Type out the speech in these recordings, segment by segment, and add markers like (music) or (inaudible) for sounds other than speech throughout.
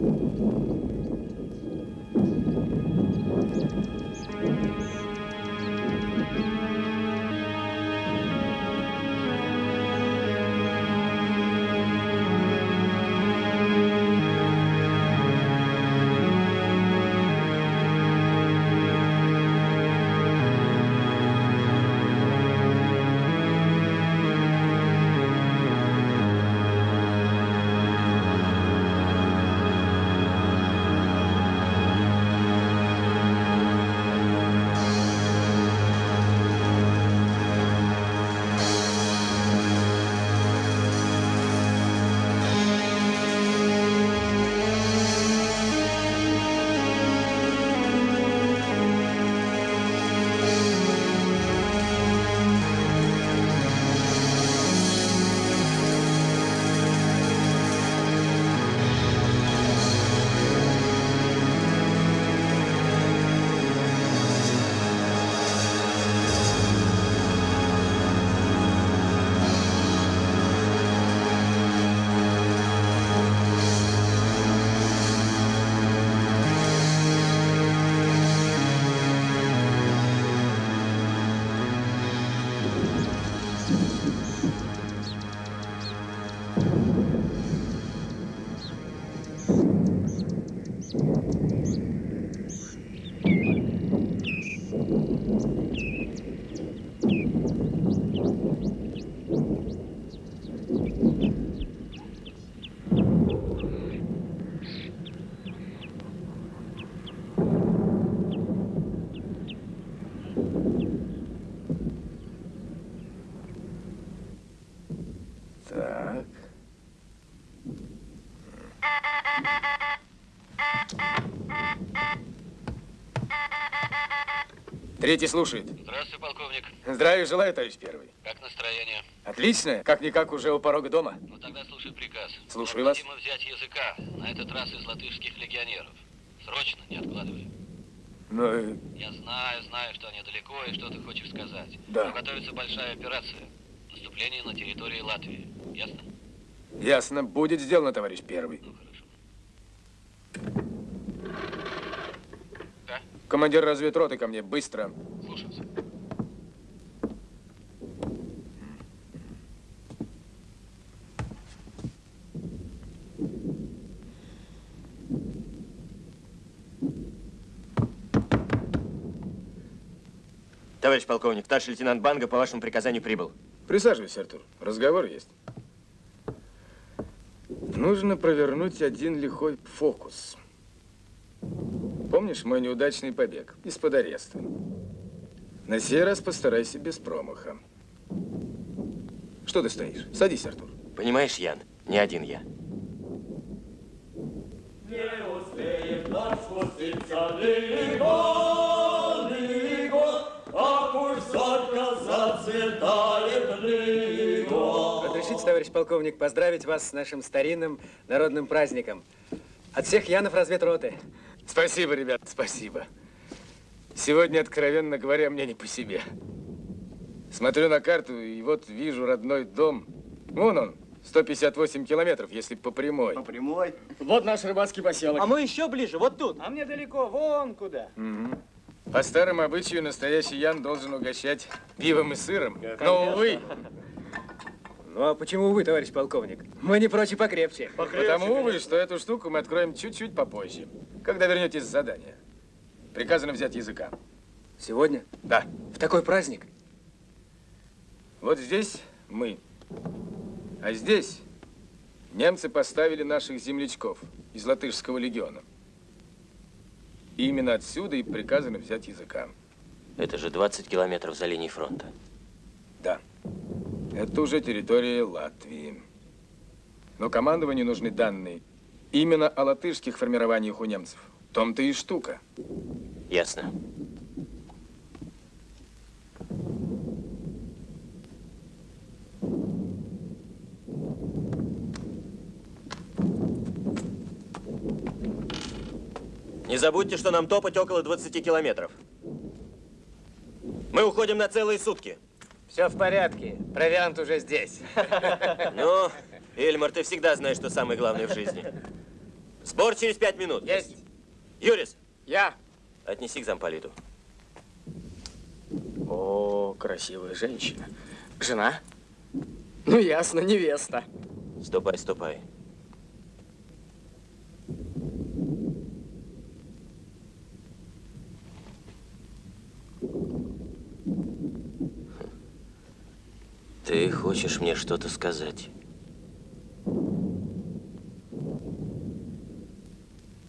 どうも。Третий слушает. Здравствуй, полковник. Здравия желаю, товарищ первый. Как настроение? Отлично. Как-никак уже у порога дома. Ну тогда слушай приказ. Слушаю вас. Необходимо взять языка. На этот раз из латышских легионеров. Срочно, не откладывай. Ну, э, Я знаю, знаю, что они далеко и что ты хочешь сказать. Да. Но готовится большая операция. Наступление на территории Латвии. Ясно? ясно. Будет сделано, товарищ первый. Ну, хорошо. Да? Командир разведроты ко мне. Быстро. Слушаться. Товарищ полковник, старший лейтенант Банга по вашему приказанию прибыл. Присаживайся, Артур. Разговор есть. Нужно провернуть один лихой фокус. Помнишь мой неудачный побег из-под ареста? На сей раз постарайся без промаха. Что ты стоишь? Садись, Артур. Понимаешь, Ян, не один я. Не успеет нам спуститься лиго, лиго, а пусть только зацветает лиго. Разрешите, товарищ полковник, поздравить вас с нашим старинным народным праздником. От всех Янов разведроты. Спасибо, ребят, спасибо. Сегодня, откровенно говоря, мне не по себе. Смотрю на карту и вот вижу родной дом. Вон он, 158 километров, если по прямой. По прямой? Вот наш рыбацкий поселок. А мы еще ближе, вот тут. А мне далеко, вон куда. По старому обычаю настоящий Ян должен угощать пивом и сыром. Но, увы, Ну а почему вы, товарищ полковник? Мы не прочь и покрепче. потому, увы, что эту штуку мы откроем чуть-чуть попозже, когда вернетесь с задания. Приказано взять языка. Сегодня? Да. В такой праздник? Вот здесь мы. А здесь немцы поставили наших землячков из латышского легиона. И именно отсюда и приказано взять языка. Это же 20 километров за линией фронта. Да. Это уже территория Латвии. Но командованию нужны данные именно о латышских формированиях у немцев. В том-то и штука. Ясно. Не забудьте, что нам топать около 20 километров. Мы уходим на целые сутки. Все в порядке. Провиант уже здесь. (laughs) Ну, Эльмар, ты всегда знаешь, что самое главное в жизни. Сбор через пять минут. Есть. Юрис, Я. отнеси к замполиту. О, красивая женщина. Жена? Ну, ясно, невеста. Ступай, ступай. Ты хочешь мне что-то сказать?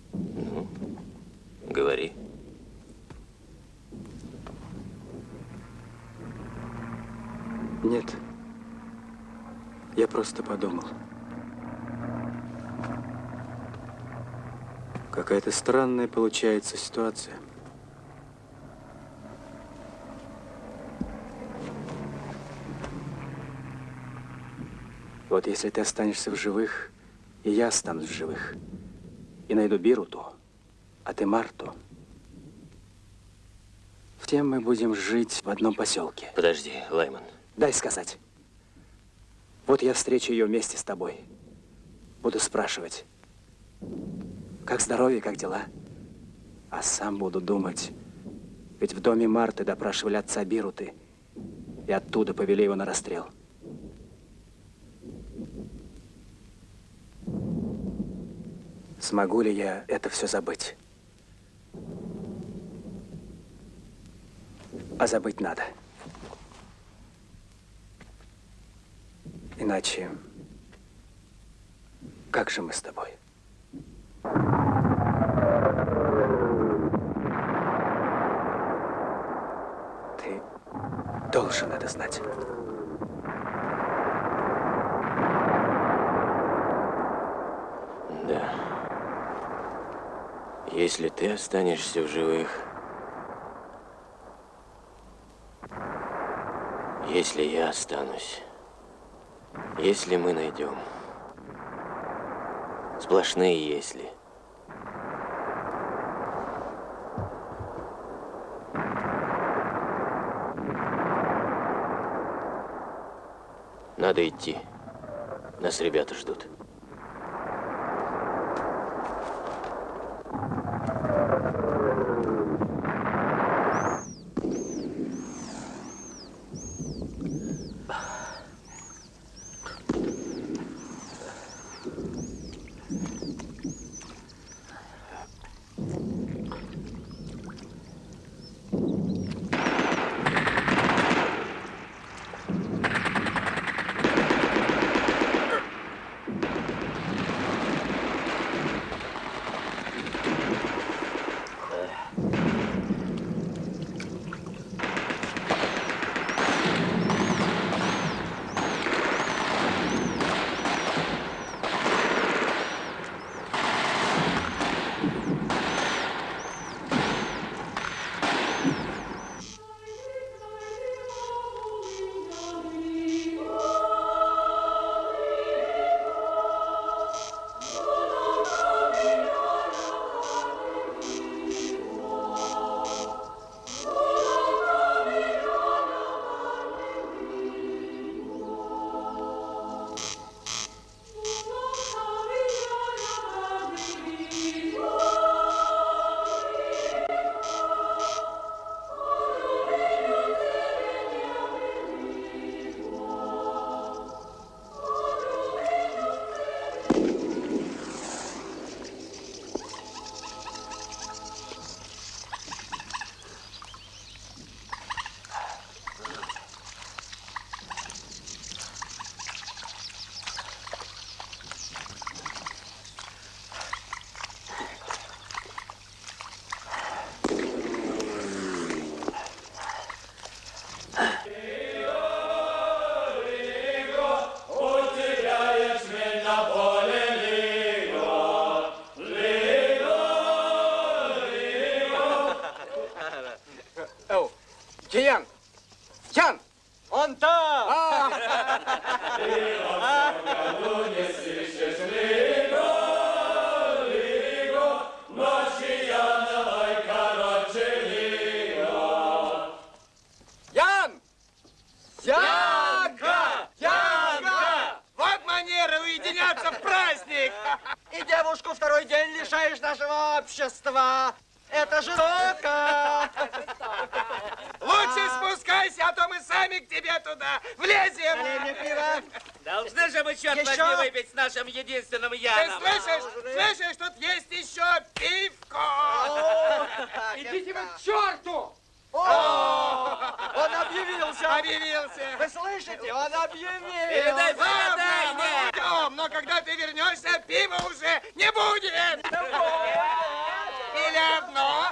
Ну, говори. Нет. Я просто подумал. Какая-то странная получается ситуация. Вот если ты останешься в живых, и я останусь в живых, и найду Бируту, а ты Марту, в тем мы будем жить в одном поселке. Подожди, Лайман. Дай сказать. Вот я встречу ее вместе с тобой. Буду спрашивать, как здоровье, как дела. А сам буду думать, ведь в доме Марты допрашивали отца Бируты, и оттуда повели его на расстрел. Смогу ли я это все забыть? А забыть надо. Иначе, как же мы с тобой? Ты должен это знать. Да. Если ты останешься в живых, если я останусь, если мы найдем, сплошные если. Надо идти. Нас ребята ждут. Передай Ладно, мы уйдем, но когда ты вернешься, пива уже не будет. Или одно,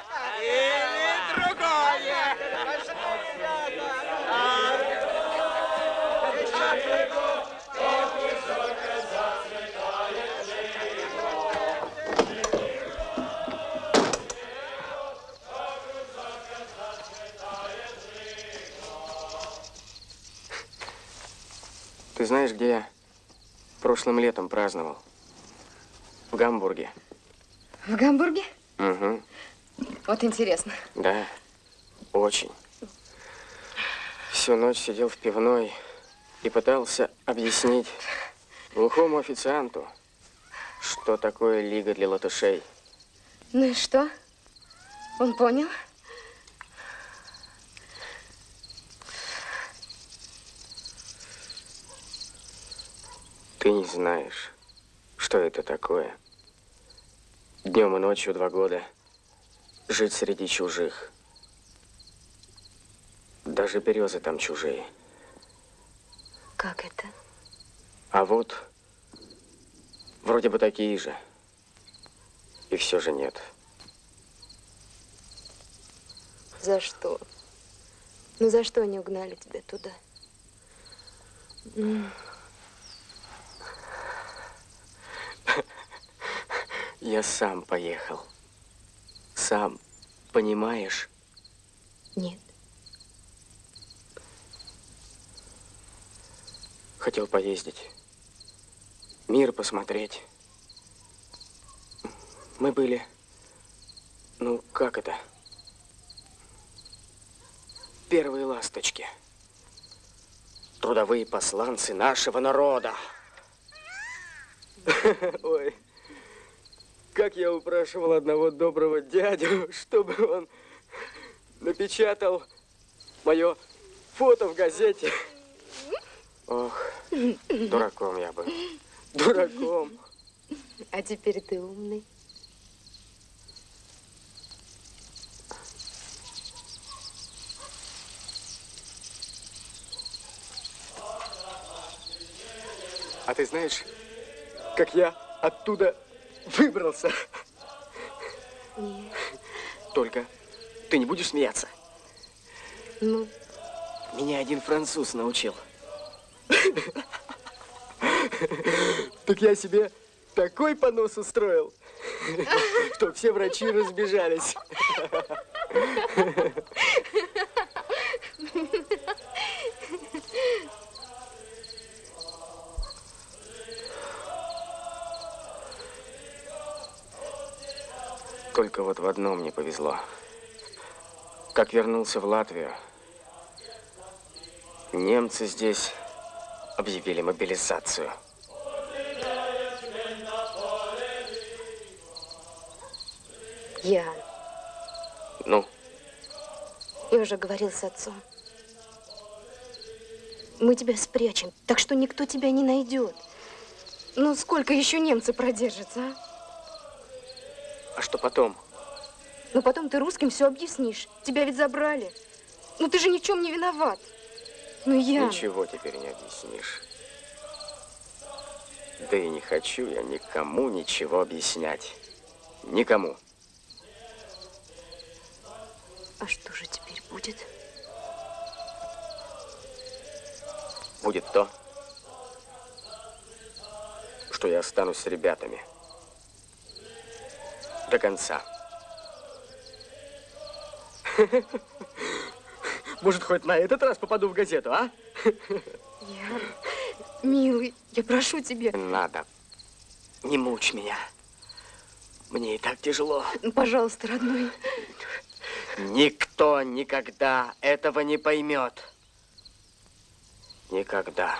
знаешь, где я прошлым летом праздновал? В Гамбурге. В Гамбурге? Угу. Вот интересно. Да, очень. Всю ночь сидел в пивной и пытался объяснить глухому официанту, что такое лига для латышей. Ну и что? Он понял? Ты не знаешь, что это такое. Днем и ночью два года жить среди чужих. Даже березы там чужие. Как это? А вот вроде бы такие же. И все же нет. За что? Ну за что они угнали тебя туда? Я сам поехал. Сам. Понимаешь? Нет. Хотел поездить. Мир посмотреть. Мы были... Ну, как это? Первые ласточки. Трудовые посланцы нашего народа. (laughs) Ой, как я упрашивал одного доброго дядю, (laughs) чтобы он напечатал мое фото в газете. Ох, дураком я был. Дураком. А теперь ты умный. А ты знаешь, как я оттуда выбрался? Нет. Только ты не будешь смеяться? Ну, Меня один француз научил. Так я себе такой понос устроил, что все врачи разбежались. Только вот в одном не повезло. Как вернулся в Латвию, немцы здесь объявили мобилизацию. Ян, Ну, я уже говорил с отцом. Мы тебя спрячем, так что никто тебя не найдет. Ну, сколько еще немцы продержатся, а? А что потом? Ну, потом ты русским все объяснишь. Тебя ведь забрали. Ну, ты же ни в чем не виноват. Ну, Ян. Ничего теперь не объяснишь. Да и не хочу я никому ничего объяснять. Никому. А что же теперь будет? Будет то, что я останусь с ребятами. До конца. (laughs) Может, хоть на этот раз попаду в газету, а? Ян, милый, я прошу тебя. Надо. Не мучь меня. Мне и так тяжело. Ну, пожалуйста, родной. Никто никогда этого не поймет. Никогда.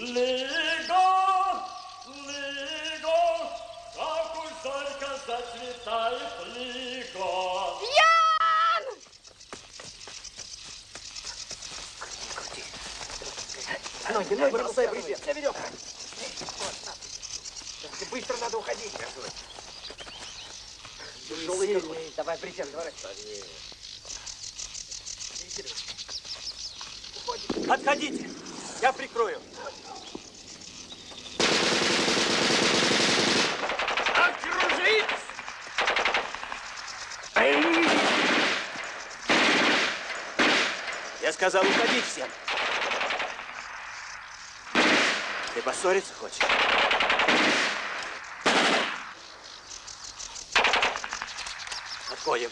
Лиго, как уж только зацветает Лиго. Ноги, ноги, бросай брезент. Я веревка. Быстро надо уходить. Тяжелый какой. Давай брезент, давай. Отходите! Я прикрою. Окружить! Я сказал, уходить всем. Ты поссориться хочешь? Отходим.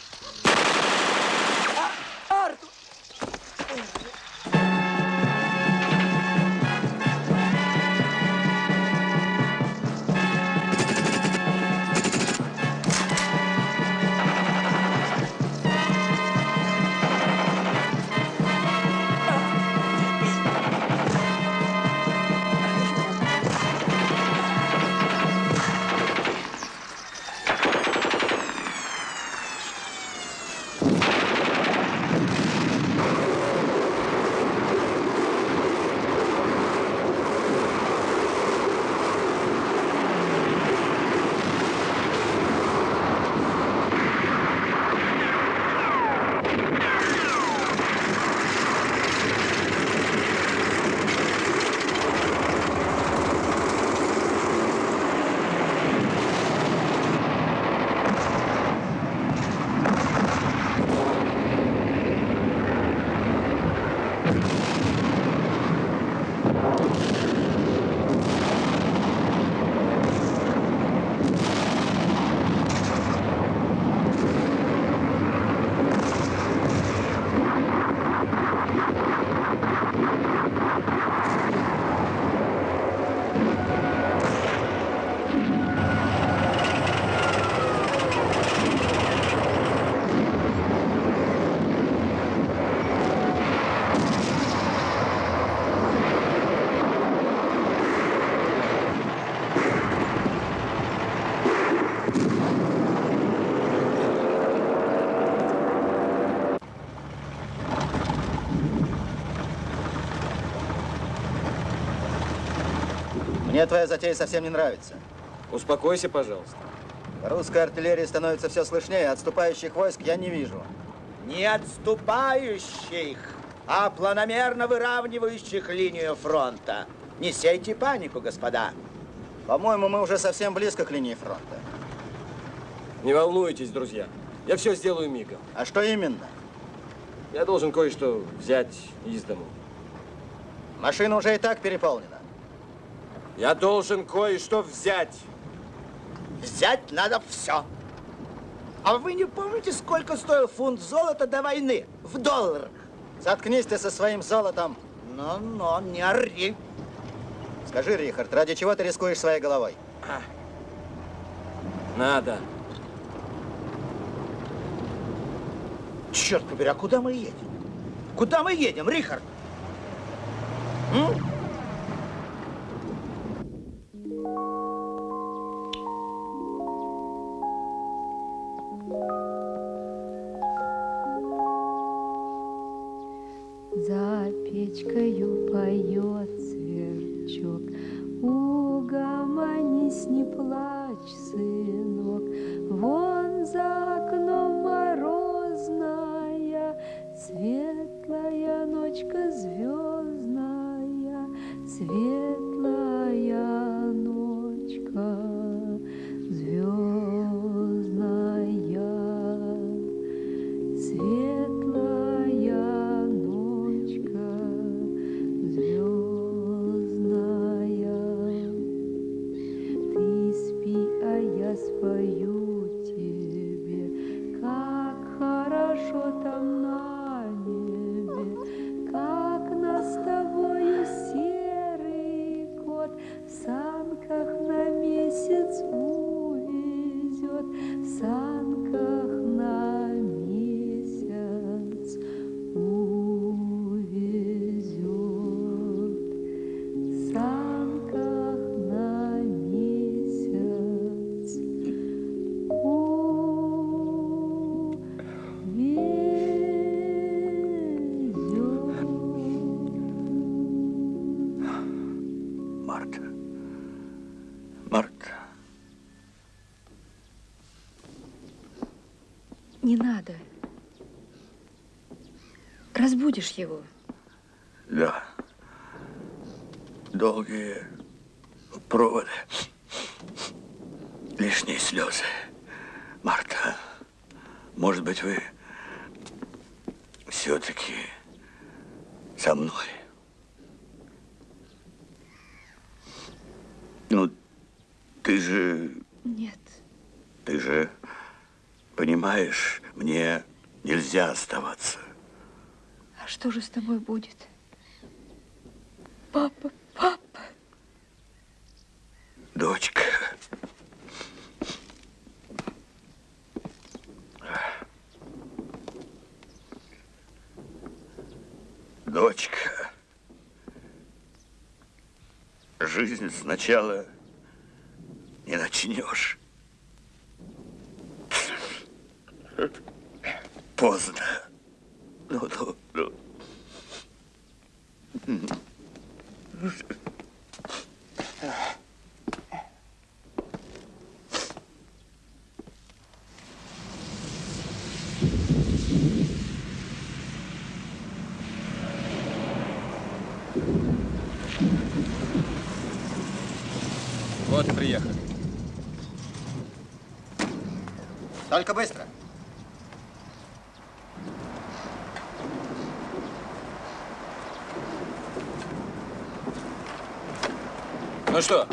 Мне твоя затея совсем не нравится. Успокойся, пожалуйста. Русская артиллерия становится все слышнее, отступающих войск я не вижу. Не отступающих, а планомерно выравнивающих линию фронта. Не сейте панику, господа. По-моему, мы уже совсем близко к линии фронта. Не волнуйтесь, друзья. Я все сделаю мигом. А что именно? Я должен кое-что взять из дому. Машина уже и так переполнена. Я должен кое-что взять. Взять надо все. А вы не помните, сколько стоил фунт золота до войны? В долларах. Заткнись ты со своим золотом. Но-но, не ори. Скажи, Рихард, ради чего ты рискуешь своей головой? Надо. Черт побери, а куда мы едем? Куда мы едем, Рихард? М? Yeah. Разбудишь его. Да. Долгие проводы. Лишние слезы. Марта, может быть, вы все-таки со мной? Ну, ты же, Нет. ты же понимаешь, мне нельзя оставаться. Что же с тобой будет? Папа, папа. Дочка. Дочка. Жизнь сначала не начнешь. Поздно. Ну, ну, ну. Вот и приехали. Только быстро. Ну что,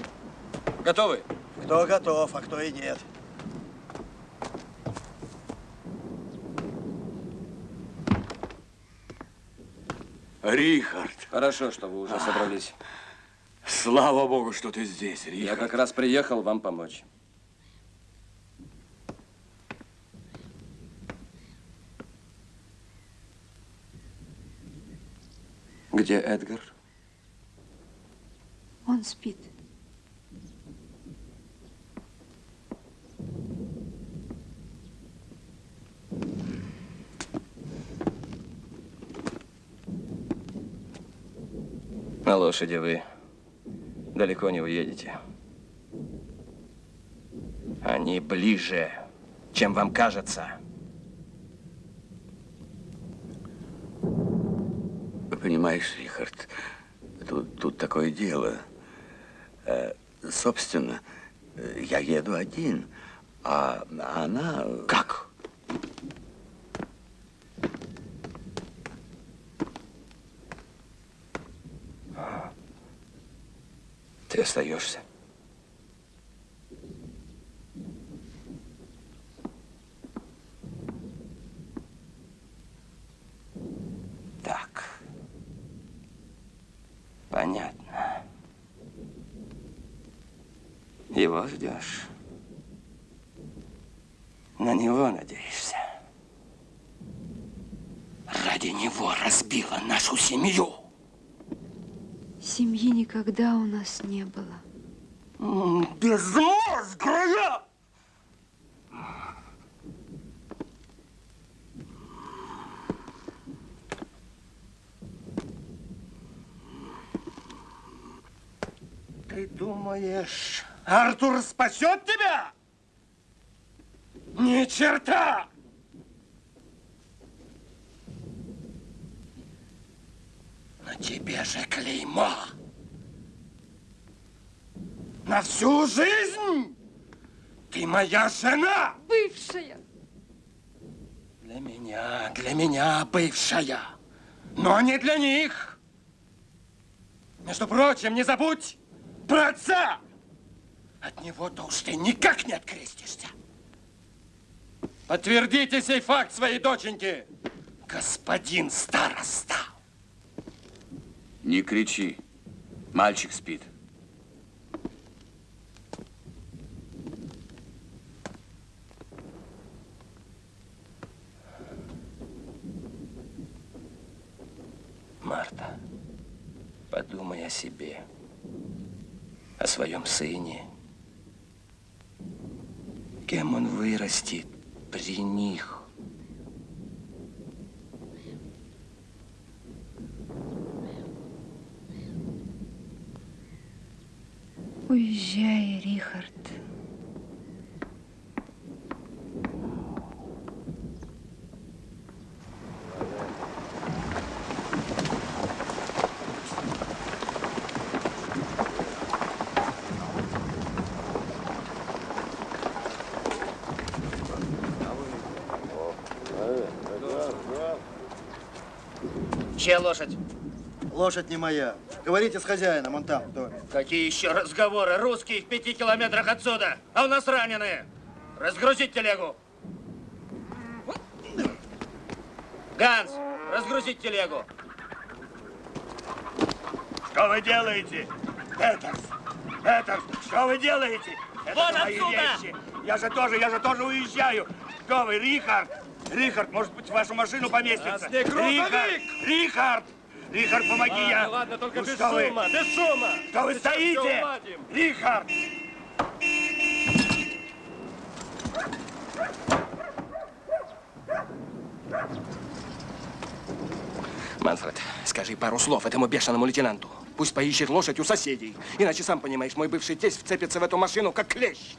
готовы? Кто готов, а кто и нет. Рихард, Хорошо, что вы уже собрались. слава богу, что ты здесь, Я Рихард. как раз приехал вам помочь. Где Эдгар? Он спит. Лошади вы далеко не уедете. Они ближе, чем вам кажется. Понимаешь, Рихард, тут, тут такое дело. Э, собственно, я еду один, а она... Как? Ты остаешься. Так. Понятно. Его ждешь. На него надеешься. ради него разбила нашу семью. Семьи никогда у нас не было. Безмозглая! Ты думаешь, Артур спасет тебя? Ни черта! На тебе же клеймо. На всю жизнь! Ты моя жена! Бывшая! Для меня, для меня бывшая, но не для них. Между прочим, не забудь про отца! От него-то уж ты никак не открестишься. Подтвердите сей факт своей доченьки. Господин староста. Не кричи. Мальчик спит. Марта, подумай о себе, о своем сыне. Кем он вырастет при них? Уезжай, Рихард. Чья лошадь? Лошадь не моя. Говорите с хозяином, он там, доме. Какие еще разговоры? Русские в пяти километрах отсюда, а у нас раненые. Разгрузить телегу. Ганс, разгрузить телегу. Что вы делаете? Петерс! Петерс, что вы делаете? Это Вон мои отсюда! вещи. Я же тоже, я же тоже уезжаю. Что вы, Рихард? Рихард, может быть, в вашу машину поместится? Рихард! Рихард! Рихард, помоги Ладно, я! ладно, только Ну без что вы? без шума! Что вы Сейчас стоите? Рихард! Манфред, скажи пару слов этому бешеному лейтенанту. Пусть поищет лошадь у соседей. Иначе, сам понимаешь, мой бывший тесть вцепится в эту машину, как клещ.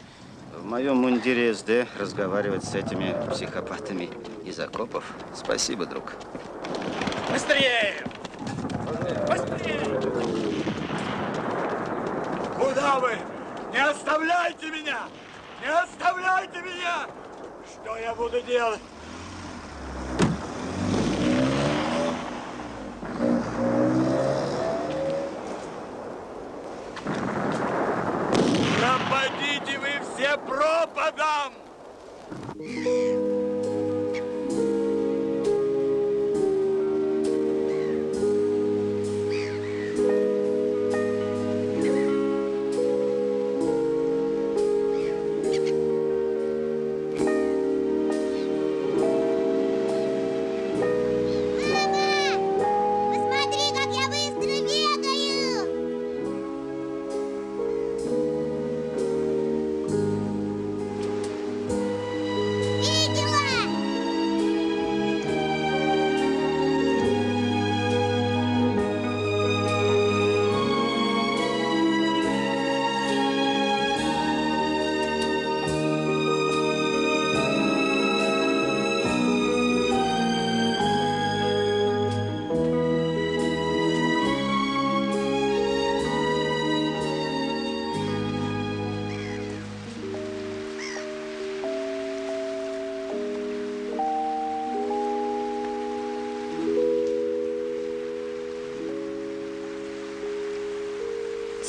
В моем мундире СД разговаривать с этими психопатами из окопов. Спасибо, друг. Быстрее! Быстрее! Куда вы? Не оставляйте меня! Не оставляйте меня! Что я буду делать? Пропадите вы все пропадом!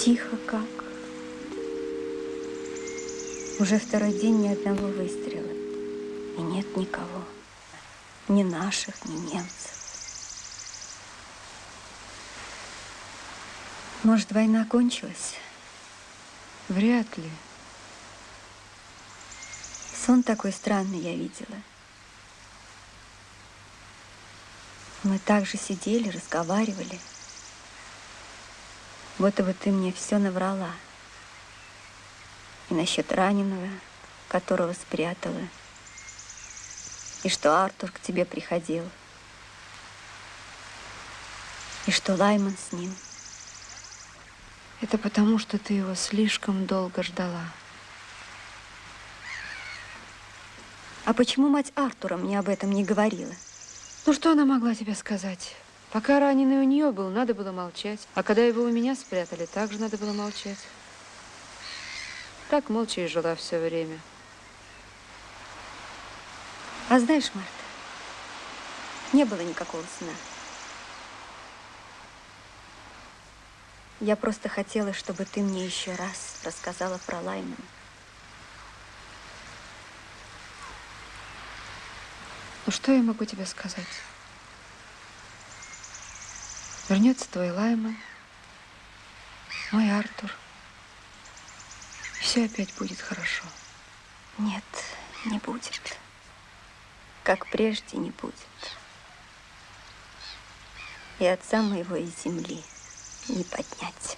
Тихо как. Уже второй день ни одного выстрела. И нет никого. Ни наших, ни немцев. Может, война кончилась? Вряд ли. Сон такой странный я видела. Мы также сидели, разговаривали. Будто бы ты мне все наврала. И насчет раненого, которого спрятала. И что Артур к тебе приходил. И что Лайман с ним. Это потому, что ты его слишком долго ждала. А почему мать Артура мне об этом не говорила? Ну, что она могла тебе сказать? Пока раненый у нее был, надо было молчать. А когда его у меня спрятали, также надо было молчать. Так молча и жила все время. А знаешь, Марта, не было никакого сна. Я просто хотела, чтобы ты мне еще раз рассказала про Лаймана. Ну, что я могу тебе сказать? Вернется твой Лайман, мой Артур. Все опять будет хорошо. Нет, не будет. Как прежде не будет. И отца моего из земли не поднять.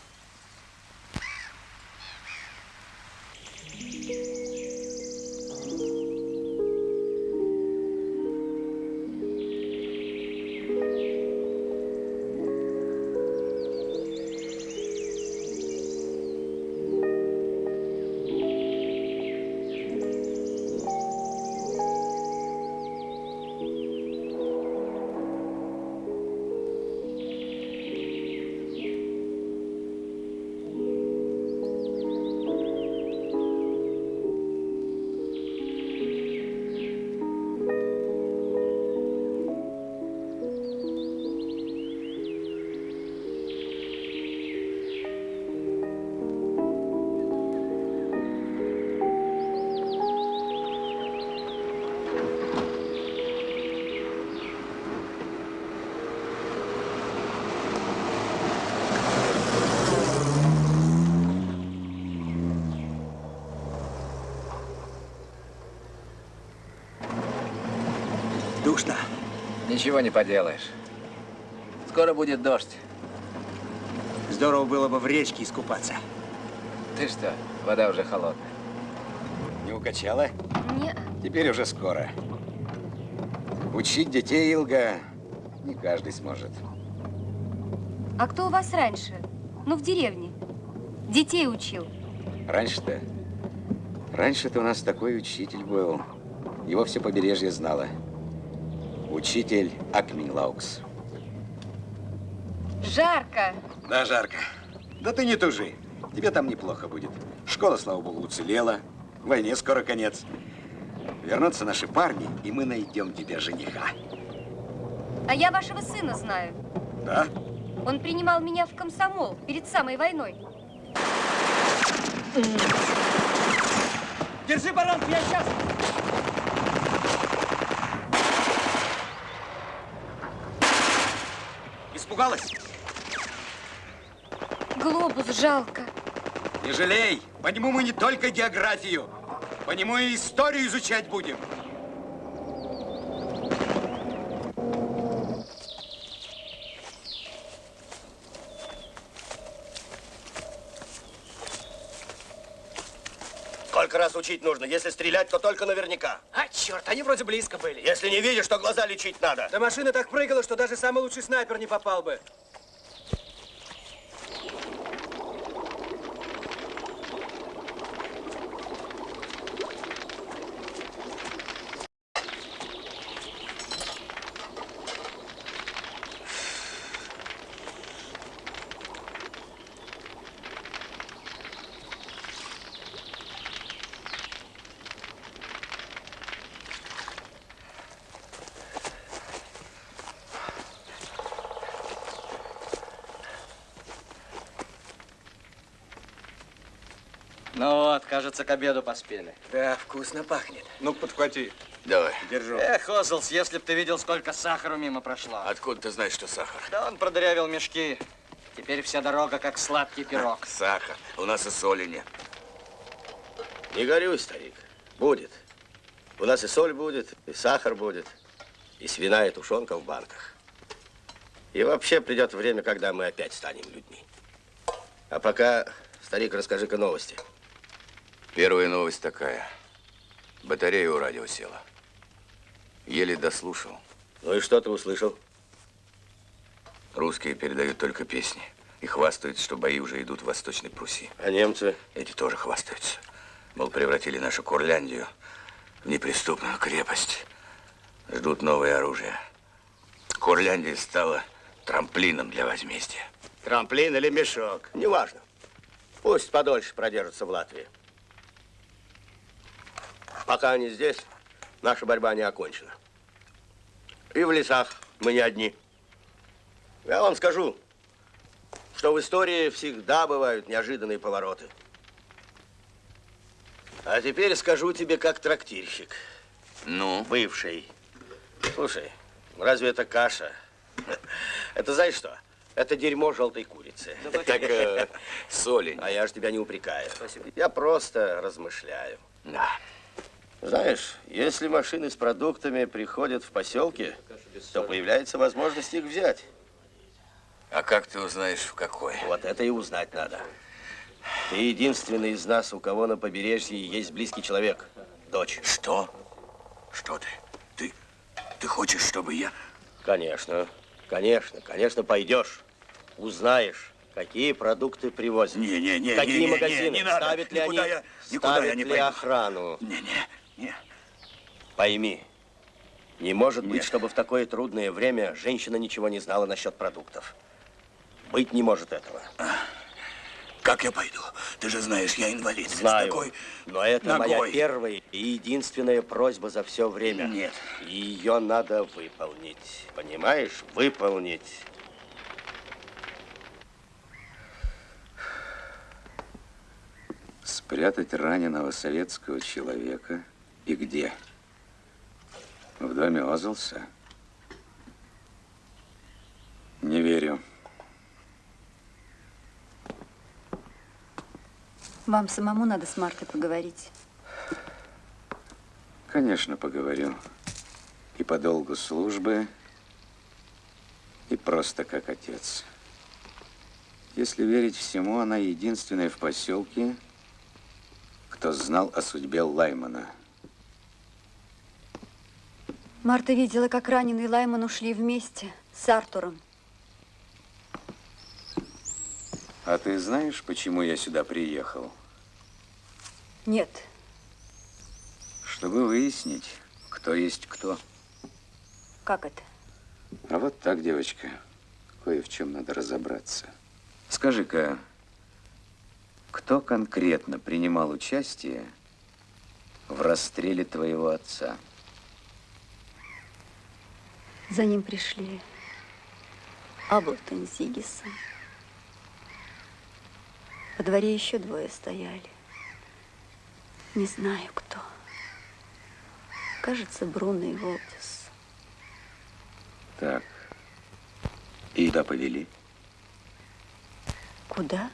Ничего не поделаешь. Скоро будет дождь. Здорово было бы в речке искупаться. Ты что, вода уже холодная. Не укачала? Не. Теперь уже скоро. Учить детей, Илга, не каждый сможет. А кто у вас раньше? Ну, в деревне. Детей учил. Раньше-то? Раньше-то у нас такой учитель был. Его все побережье знало. Учитель Акминлаукс. Жарко. Да, жарко. Да ты не тужи. Тебе там неплохо будет. Школа, слава богу, уцелела. Войне скоро конец. Вернутся наши парни, и мы найдем тебе жениха. А я вашего сына знаю. Да? Он принимал меня в комсомол перед самой войной. Держи баранку, я сейчас. Испугалась? Глобус жалко. Не жалей. По нему мы не только географию, по нему и историю изучать будем. Сколько раз учить нужно? Если стрелять, то только наверняка. А, черт, они вроде близко были. Если не видишь, то глаза лечить надо. Да машина так прыгала, что даже самый лучший снайпер не попал бы. Ну вот, кажется, к обеду поспели. Да, вкусно пахнет. Ну, подхвати. Давай. Держу. Эх, Озлс, если б ты видел, сколько сахара мимо прошло. Откуда ты знаешь, что сахар? Да он продырявил мешки. Теперь вся дорога как сладкий пирог. Сахар. У нас и соли нет. Не горюй, старик. Будет. У нас и соль будет, и сахар будет, и свиная тушенка в банках. И вообще придет время, когда мы опять станем людьми. А пока, старик, расскажи-ка новости. Первая новость такая. Батарея у радио села. Еле дослушал. Ну и что ты услышал? Русские передают только песни. И хвастаются, что бои уже идут в Восточной Пруссии. А немцы? Эти тоже хвастаются. Мол, превратили нашу Курляндию в неприступную крепость. Ждут новое оружие. Курляндия стала трамплином для возмездия. Трамплин или мешок? Неважно. Пусть подольше продержатся в Латвии. Пока они здесь, наша борьба не окончена. И в лесах мы не одни. Я вам скажу, что в истории всегда бывают неожиданные повороты. А теперь скажу тебе как трактирщик. Ну? Бывший. Слушай, разве это каша? Это знаешь что? Это дерьмо желтой курицы. Так, э, соли. А я же тебя не упрекаю. Я просто размышляю. Да. Знаешь, если машины с продуктами приходят в поселки, то появляется возможность их взять. А как ты узнаешь, в какой? Вот это и узнать надо. Ты единственный из нас, у кого на побережье есть близкий человек. Дочь. Что? Что ты? Ты, ты хочешь, чтобы я... Конечно, конечно, конечно, пойдешь. Узнаешь, какие продукты привозят. Не, не, не, Какие не, не, магазины, не, не надо. ставят ли Никуда они, я- никуда ставят я не ли пойду. охрану. Не, не, не. Пойми, не может быть, чтобы в такое трудное время женщина ничего не знала насчет продуктов. Быть не может этого. Как я пойду? Ты же знаешь, я инвалид. Знаю, С такой но это моя ногой. первая и единственная просьба за все время. Нет. И ее надо выполнить. Понимаешь? Выполнить. Спрятать раненого советского человека и где? В доме Озелса? Не верю. Вам самому надо с Мартой поговорить. Конечно, поговорю. И по долгу службы, и просто как отец. Если верить всему, она единственная в поселке, кто знал о судьбе Лаймана. Марта видела, как раненый Лайман ушли вместе с Артуром. А ты знаешь, почему я сюда приехал? Нет, Чтобы выяснить, кто есть кто. как это? А вот так, девочка, кое в чем надо разобраться. Скажи-ка, кто конкретно принимал участие в расстреле твоего отца? За ним пришли Аблтон с Зигисом. Во дворе еще двое стояли. Не знаю, кто. Кажется, Бруно и Волтис. Так. И куда повели? Куда?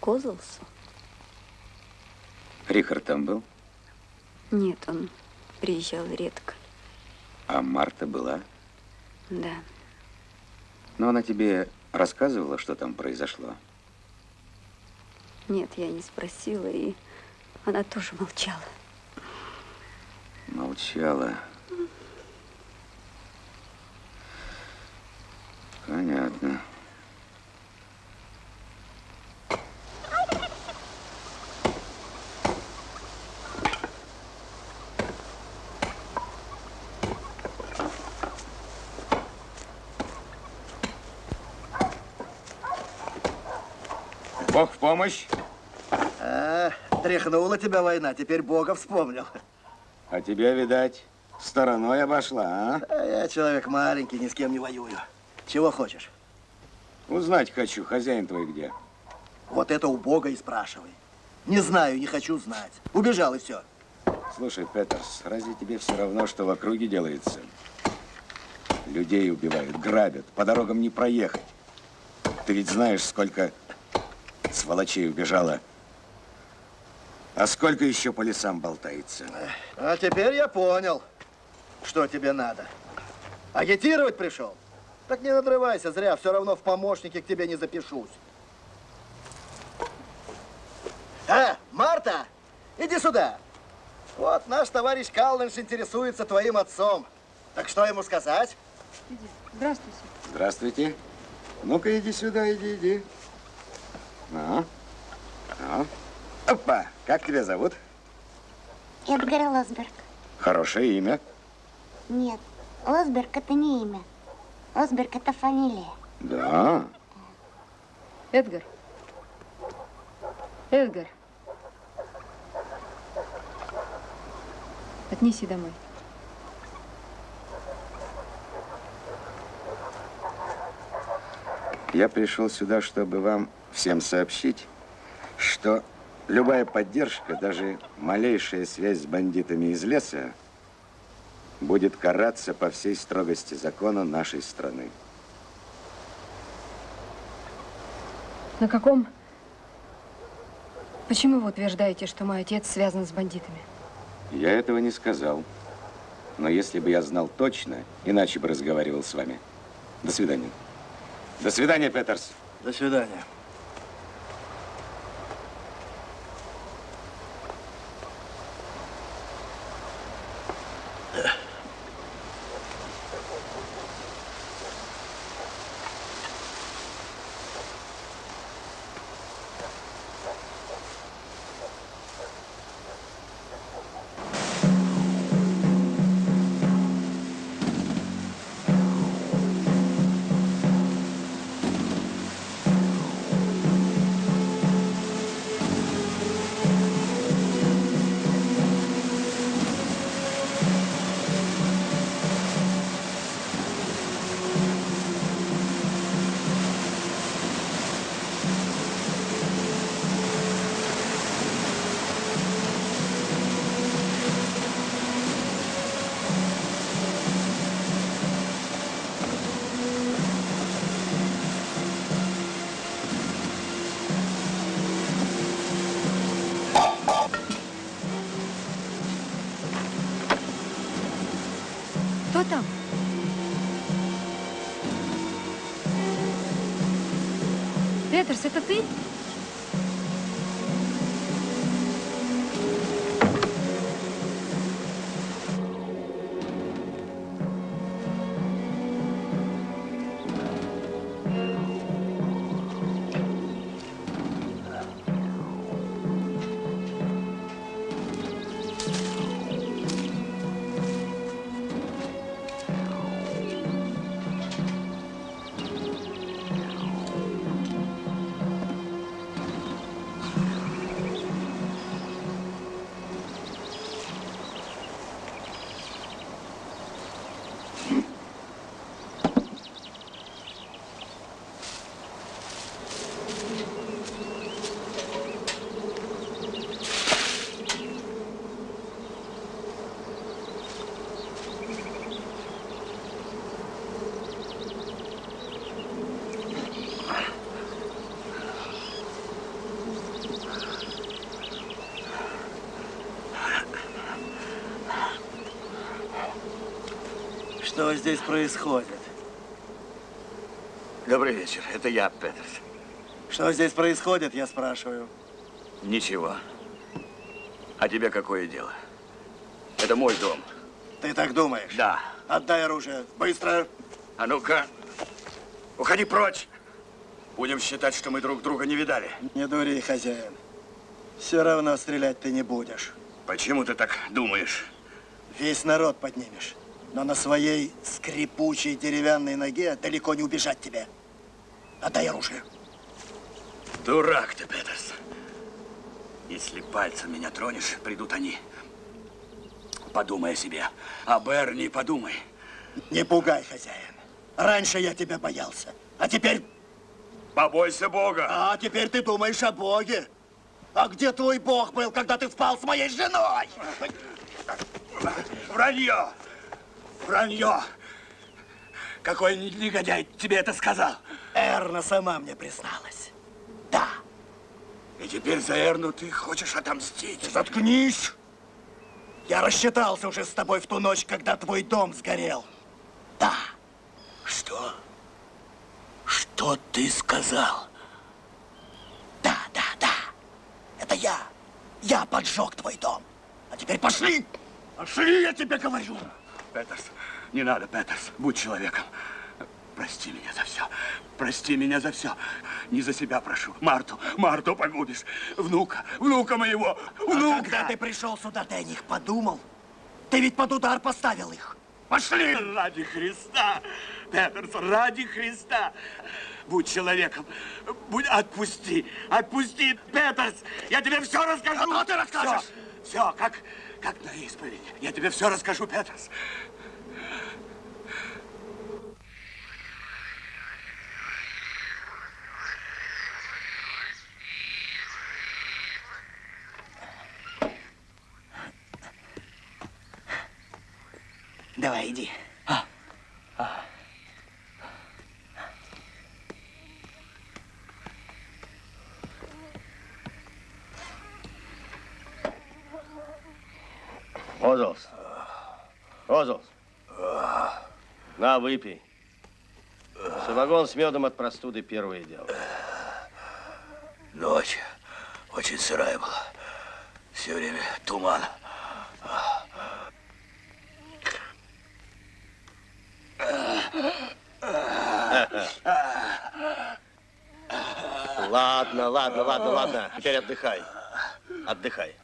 Козлсу? Рихард там был, Нет, он приезжал редко. А Марта была. Да. Но она тебе рассказывала, что там произошло? Нет, я не спросила, и она тоже молчала. Молчала. Понятно. Бог в помощь. А, тряхнула тебя война, теперь Бога вспомнил. А тебя, видать, стороной обошла, а? А я человек маленький, ни с кем не воюю. Чего хочешь? Узнать хочу, хозяин твой где? Вот это у Бога и спрашивай. Не знаю, не хочу знать. Убежал и все. Слушай, Петерс, разве тебе все равно, что в округе делается? Людей убивают, грабят, по дорогам не проехать. Ты ведь знаешь, сколько сволочей убежало. А сколько еще по лесам болтается? А теперь я понял, что тебе надо. Агитировать пришел? Так не надрывайся зря, все равно в помощники к тебе не запишусь. А, Марта, иди сюда. Вот наш товарищ Калнинш интересуется твоим отцом. Так что ему сказать? Здравствуйте. Здравствуйте. Ну-ка, иди сюда, иди, иди. Ну, ну. Опа, как тебя зовут? Эдгар Лосберг. Хорошее имя. Нет, Лосберг это не имя. Лосберг это фамилия. Да. Эдгар. Эдгар. Отнеси домой. Я пришел сюда, чтобы вам всем сообщить, что любая поддержка, даже малейшая связь с бандитами из леса, будет караться по всей строгости закона нашей страны. На каком... Почему вы утверждаете, что мой отец связан с бандитами? Я этого не сказал. Но если бы я знал точно, иначе бы разговаривал с вами. До свидания. До свидания, Петерс. До свидания. Это ты? Что здесь происходит? Добрый вечер. Это я, Петерс. Что здесь происходит, я спрашиваю. Ничего. А тебе какое дело? Это мой дом. Ты так думаешь? Да. Отдай оружие. Быстро. А ну-ка, уходи прочь. Будем считать, что мы друг друга не видали. Не дури, хозяин. Все равно стрелять ты не будешь. Почему ты так думаешь? Весь народ поднимешь. Но на своей скрипучей деревянной ноге далеко не убежать тебе. Отдай оружие. Дурак ты, Петерс. Если пальцем меня тронешь, придут они. Подумай о себе. А Берни подумай. Не пугай, хозяин. Раньше я тебя боялся, а теперь... Побойся Бога. А теперь ты думаешь о Боге. А где твой Бог был, когда ты спал с моей женой? Вранье! Вранье! Какой негодяй тебе это сказал? Эрна сама мне призналась. И теперь за Эрну ты хочешь отомстить? Заткнись! Я рассчитался уже с тобой в ту ночь, когда твой дом сгорел. Да. Что? Что ты сказал? Да, да, да. Это я. Я поджег твой дом. А теперь пошли. Пошли, я тебе говорю. Петерс, не надо, Петерс. Будь человеком. Прости меня за все. Прости меня за все. Не за себя прошу. Марту, Марту погубишь. Внука, внука моего, внука. А когда ты пришел сюда, ты о них подумал? Ты ведь под удар поставил их. Пошли! Ради Христа, Петерс, ради Христа. Будь человеком. Будь, отпусти, отпусти, Петерс. Я тебе все расскажу. А ты расскажешь? Все, все, как, как на исповеди. Я тебе все расскажу, Петерс. Давай, иди. Озолс. Озолс. На, выпей. Самогон с медом от простуды первое дело. Ночь очень сырая была. Все время туман. Ладно, ладно, ладно. Теперь отдыхай. Отдыхай.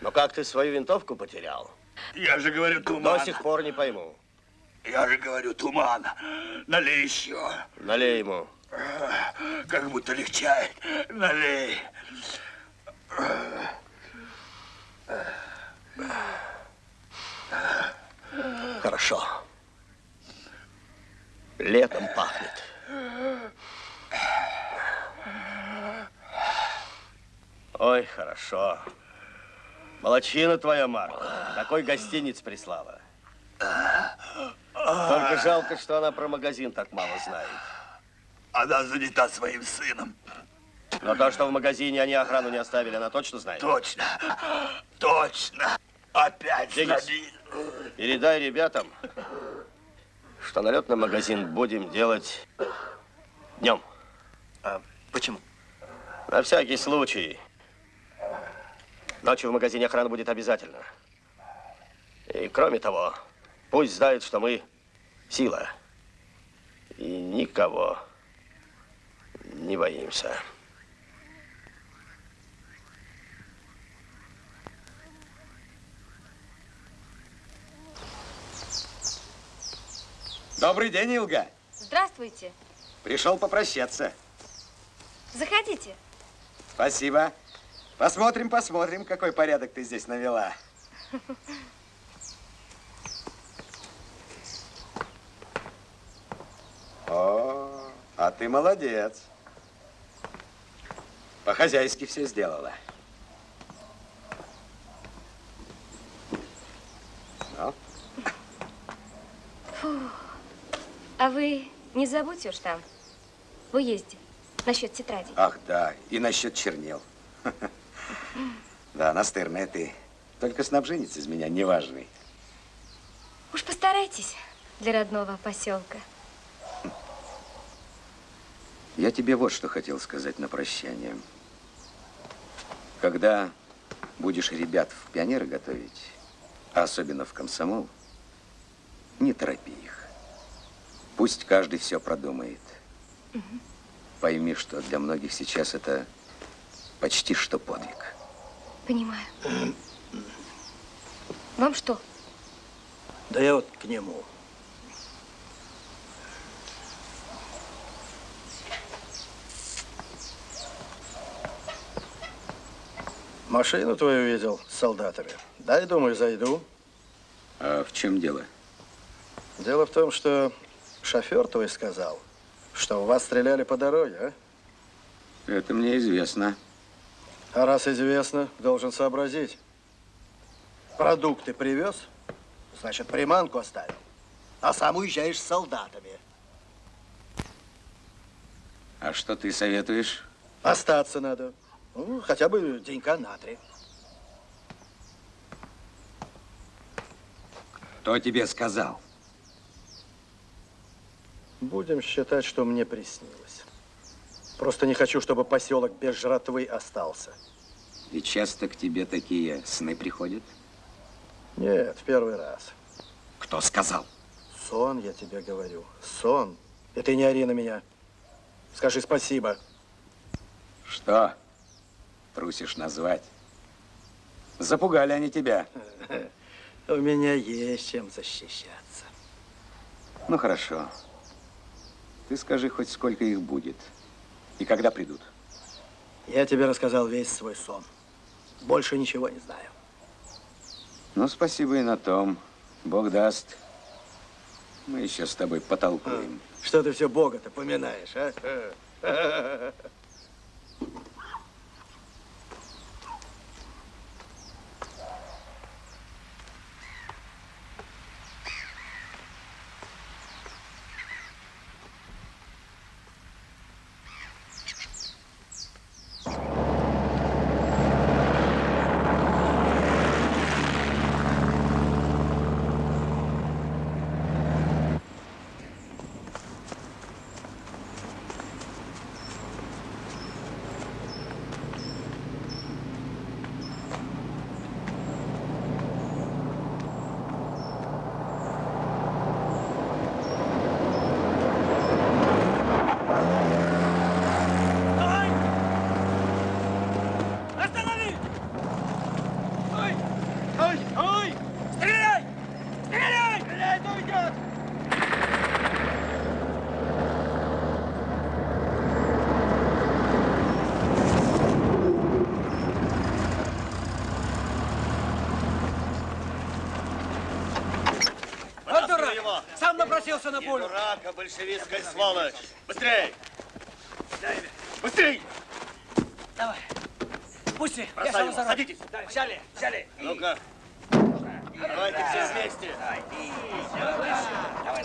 Но как ты свою винтовку потерял? Я же говорю, туман. До сих пор не пойму. Я же говорю, туман. Налей еще. Налей ему. Как будто легчает. Налей. Хорошо. Летом пахнет. Ой, хорошо. Молодчина твоя, Марта. Такой гостиниц прислала. Только жалко, что она про магазин так мало знает. Она занята своим сыном. Но то, что в магазине они охрану не оставили, она точно знает? Точно. Точно. Опять Денис, сходи. передай ребятам, что налет на магазин будем делать днем. А почему? На всякий случай. Ночью в магазине охрана будет обязательно. И кроме того, пусть знают, что мы сила. И никого не боимся. Добрый день, Илга. Здравствуйте. Пришел попрощаться. Заходите. Спасибо. Посмотрим, посмотрим, какой порядок ты здесь навела. О, а ты молодец. По-хозяйски все сделала. Ну, Фу. А вы не забудьте уж там, в уезде, насчет тетради. ах да, и насчет чернил. (laughs) Да, настырная ты. Только снабженец из меня неважный. Уж постарайтесь для родного поселка. Я тебе вот что хотел сказать на прощание. Когда будешь ребят в пионеры готовить, а особенно в комсомол, не торопи их. Пусть каждый все продумает. Пойми, что для многих сейчас это почти что подвиг. Понимаю. Вам что? Да я вот к нему. Машину твою видел с солдатами. Дай, думаю, зайду. А в чем дело? Дело в том, что шофер твой сказал, что у вас стреляли по дороге, а? Это мне известно. А раз известно, должен сообразить. Продукты привез, значит, приманку оставил. А сам уезжаешь с солдатами. А что ты советуешь? Остаться надо. Ну, хотя бы денька на три. Кто тебе сказал? Будем считать, что мне приснилось. Просто не хочу, чтобы поселок без жратвы остался. И часто к тебе такие сны приходят? Нет, в первый раз. Кто сказал? Сон, я тебе говорю. Сон. И ты не ори на меня. Скажи спасибо. Что? Трусишь назвать? Запугали они тебя. (laughs) У меня есть чем защищаться. Ну, хорошо. Ты скажи хоть сколько их будет. И когда придут? Я тебе рассказал весь свой сон. Больше ничего не знаю. Ну, спасибо и на том. Бог даст. Мы еще с тобой потолкуем. Что ты все Бога-то поминаешь, а? (laughs) Останови! Ой! Ой! Ой! Стреляй! Стреляй! Стреляй, кто идет! Вот дурак! Сам напросился на пулю. Дурака, большевистская сволочь! Быстрей! Быстрей! Давай. Пусти. Бросай я сам руль. садитесь. Давай, взяли, взяли. Ну-ка. Давайте все вместе. Давай, давай.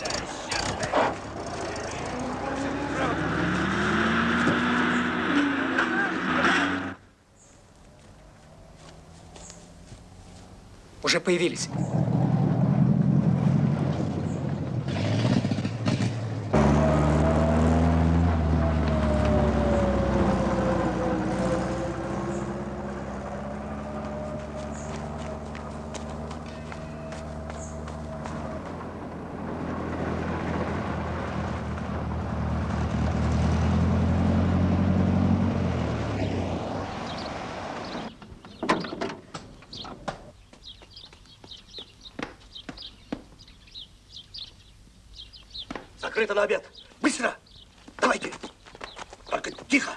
Уже появились. Закрыто на обед. Быстро! Давайте! Только тихо!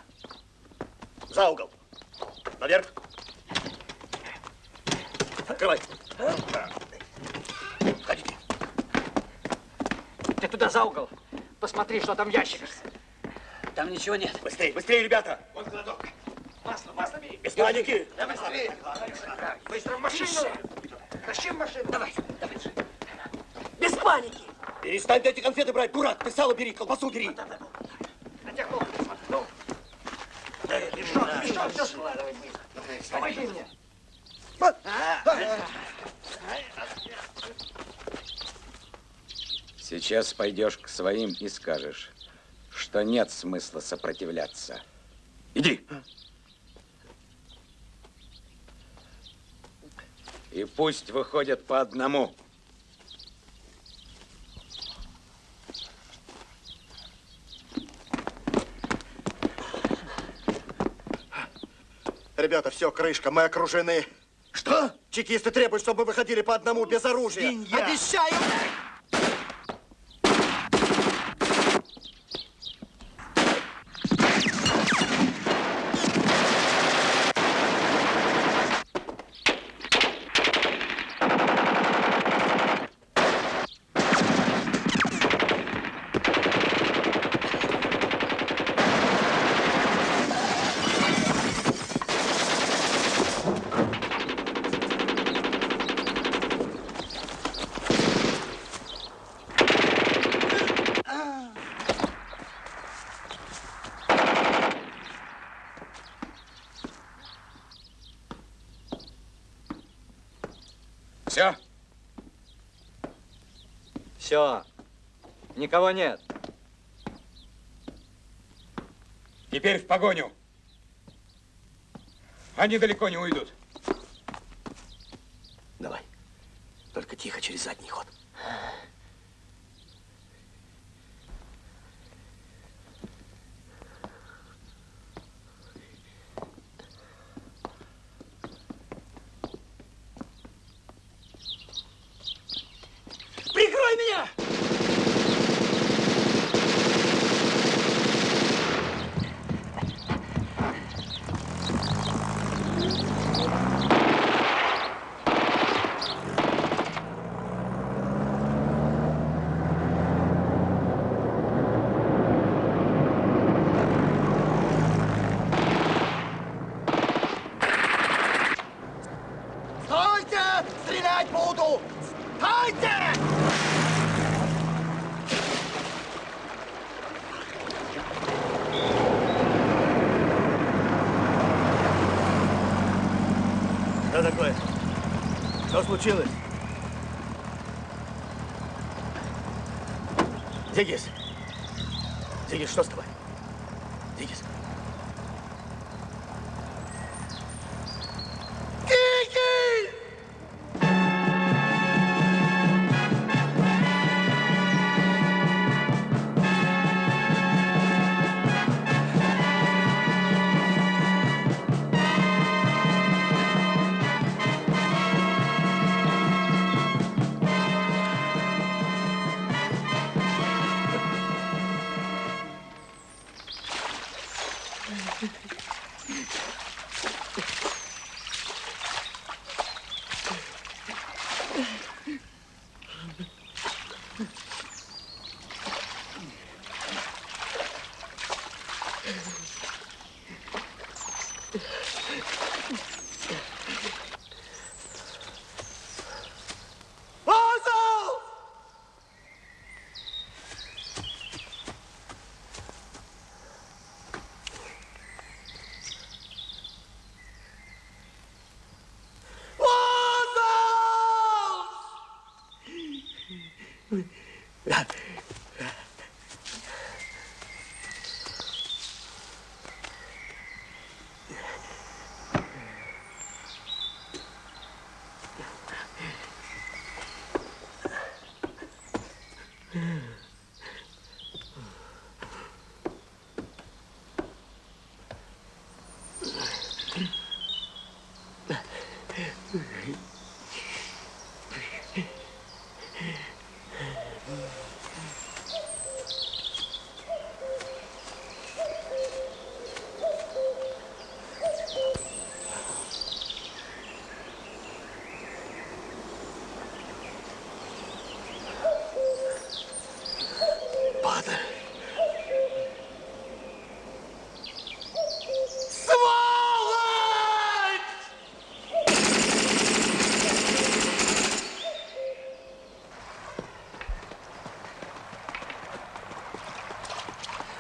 За угол! Наверх! Открывай! Входите! Ты туда за угол. Посмотри, что там в ящиках. Там ничего нет. Быстрее, быстрее, ребята! Вон кладок. Масло, масло бери. Без паники! Давай быстрее. Быстро в машину. Тащи в машину. Давай, давай. Без паники. Перестань эти конфеты брать, дурак! Ты сало бери, колбасу бери! Смотрю. Ну. Мешок, мешок, все складывай быстро. Помоги мне. Сейчас пойдешь к своим и скажешь, что нет смысла сопротивляться. Иди. И пусть выходят по одному. Ребята, все, крышка, мы окружены. Что? Чекисты требуют, чтобы мы выходили по одному без оружия. Свинья! Обещаю! Никого нет. Теперь в погоню. Они далеко не уйдут. Давай. Только тихо через задний ход. Случилось? Зигис! Зигис, что с тобой? Зигис!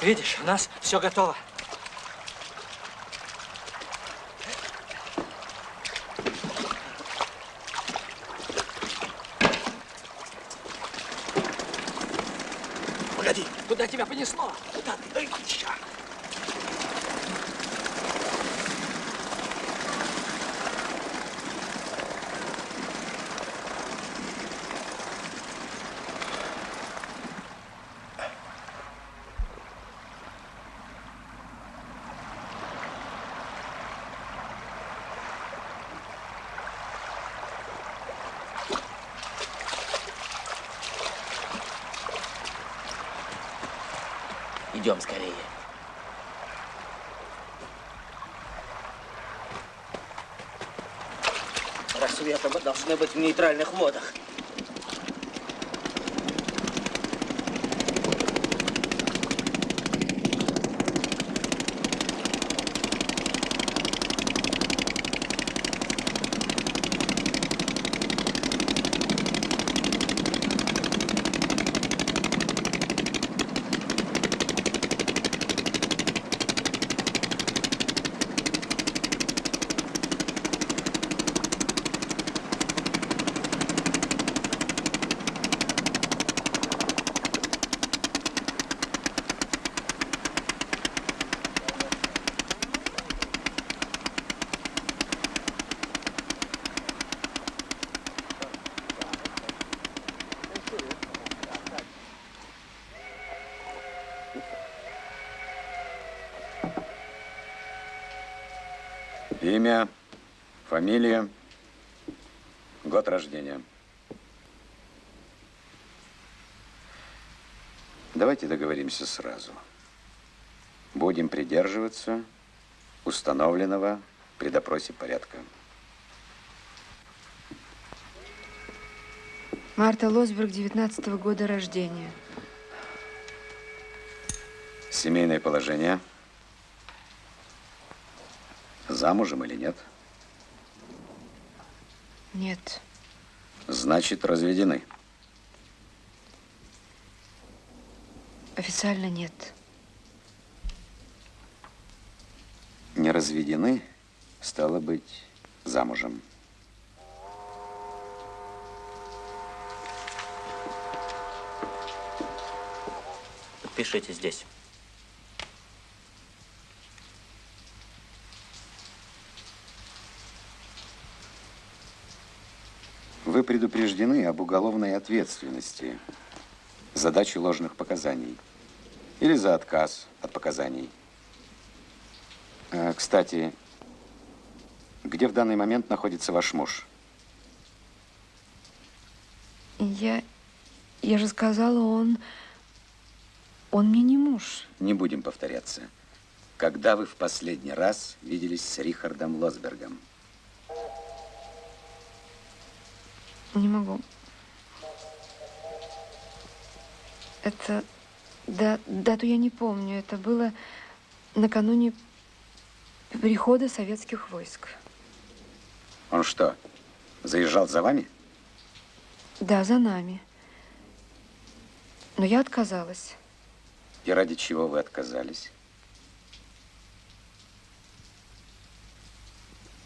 Видишь, у нас все готово. Погоди! Куда тебя понесло? Куда ты? Дай ща. Идем скорее. Рассветом мы должны быть в нейтральных водах. Имя, фамилия, год рождения. Давайте договоримся сразу. Будем придерживаться установленного при допросе порядка. Марта Лосберг, 19 -го года рождения. Семейное положение. Замужем или нет? Нет. Значит, разведены. Официально нет. Не разведены, стало быть, замужем. Пишите здесь. Предупреждены об уголовной ответственности за дачу ложных показаний или за отказ от показаний. А, Кстати, где в данный момент находится ваш муж? Я... Я же сказала, он... Он мне не муж. Не будем повторяться. Когда вы в последний раз виделись с Рихардом Лосбергом? Не могу. Это... Да, дату я не помню. Это было накануне прихода советских войск. Он что, заезжал за вами? Да, за нами. Но я отказалась. И ради чего вы отказались?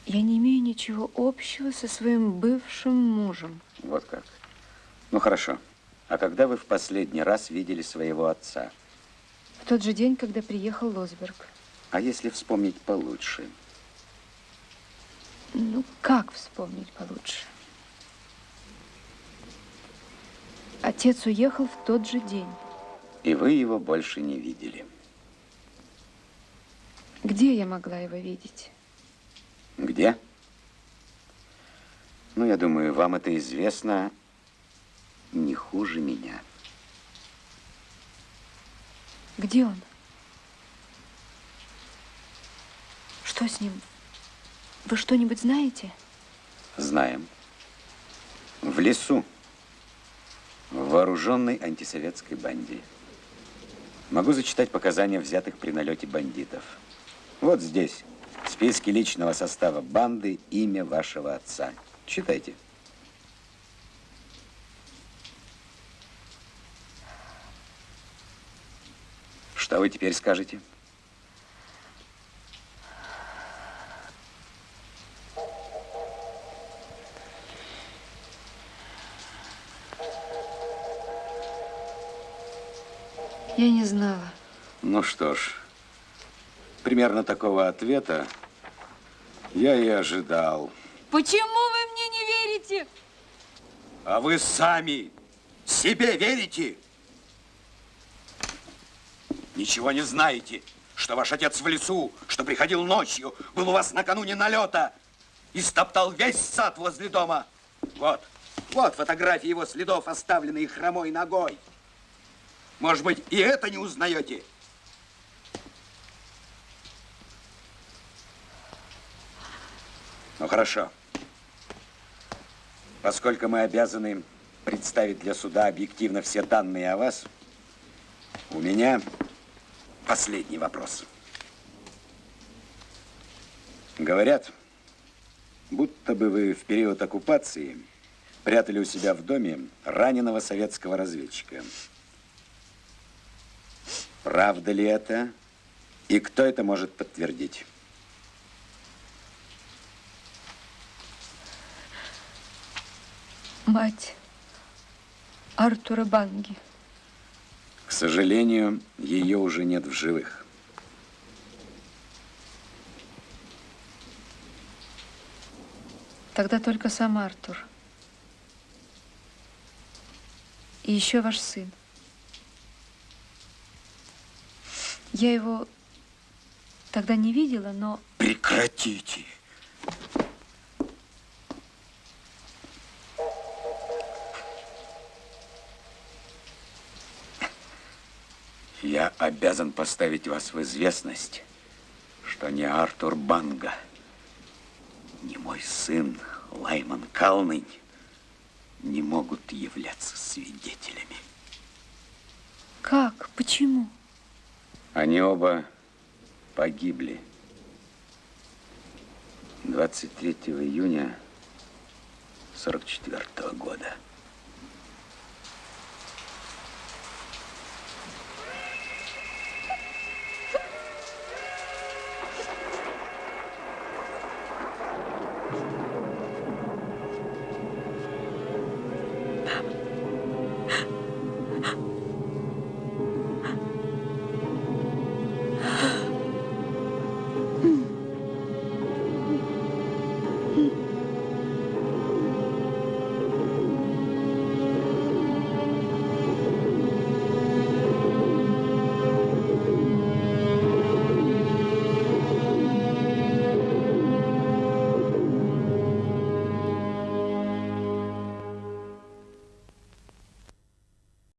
Я не имею ничего общего со своим бывшим мужем. Вот как. Ну, хорошо. А когда вы в последний раз видели своего отца? В тот же день, когда приехал Лосберг. А если вспомнить получше? Ну, как вспомнить получше? Отец уехал в тот же день. И вы его больше не видели. Где я могла его видеть? Где? Ну, я думаю, вам это известно не хуже меня. Где он? Что с ним? Вы что-нибудь знаете? Знаем. В лесу. В вооруженной антисоветской банде. Могу зачитать показания взятых при налете бандитов. Вот здесь. В списке личного состава банды имя вашего отца. Читайте. Что вы теперь скажете? Я не знала. Ну что ж, примерно такого ответа я и ожидал. Почему вы мне не верите? А вы сами себе верите? Ничего не знаете, что ваш отец в лесу, что приходил ночью, был у вас накануне налета и стоптал весь сад возле дома. Вот, вот фотографии его следов, оставленные хромой ногой. Может быть, и это не узнаете? Ну, хорошо. Поскольку мы обязаны представить для суда объективно все данные о вас, у меня последний вопрос. Говорят, будто бы вы в период оккупации прятали у себя в доме раненого советского разведчика. Правда ли это? И кто это может подтвердить? Мать Артура Банги. К сожалению, ее уже нет в живых. Тогда только сам Артур. И еще ваш сын. Я его тогда не видела, но... Прекратите! Я обязан поставить вас в известность, что ни Артур Банга, ни мой сын Лайман Калнынь не могут являться свидетелями. Как? Почему? Они оба погибли 23 июня 44 года.